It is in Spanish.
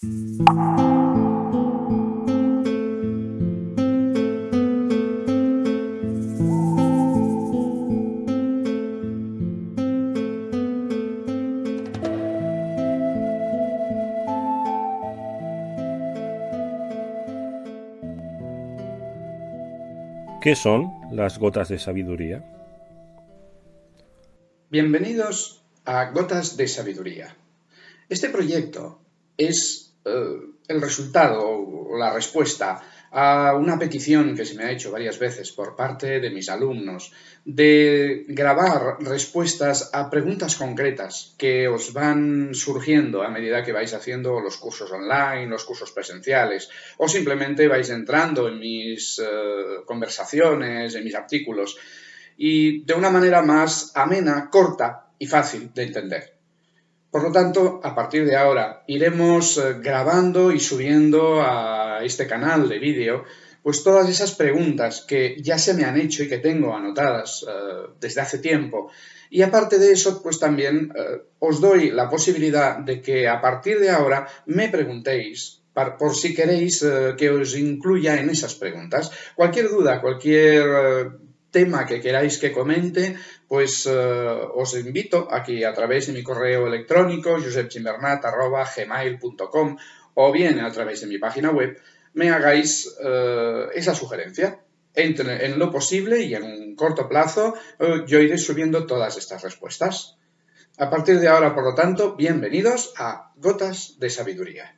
¿Qué son las gotas de sabiduría? Bienvenidos a Gotas de Sabiduría. Este proyecto es el resultado o la respuesta a una petición que se me ha hecho varias veces por parte de mis alumnos de grabar respuestas a preguntas concretas que os van surgiendo a medida que vais haciendo los cursos online, los cursos presenciales o simplemente vais entrando en mis eh, conversaciones, en mis artículos y de una manera más amena, corta y fácil de entender. Por lo tanto, a partir de ahora iremos eh, grabando y subiendo a este canal de vídeo pues todas esas preguntas que ya se me han hecho y que tengo anotadas eh, desde hace tiempo. Y aparte de eso, pues también eh, os doy la posibilidad de que a partir de ahora me preguntéis por si queréis que os incluya en esas preguntas. Cualquier duda, cualquier tema que queráis que comente, pues uh, os invito a que a través de mi correo electrónico josepchimbernat.gmail.com o bien a través de mi página web me hagáis uh, esa sugerencia. En, en, lo posible y en un corto plazo uh, yo iré subiendo todas estas respuestas. A partir de ahora, por lo tanto, bienvenidos a Gotas de Sabiduría.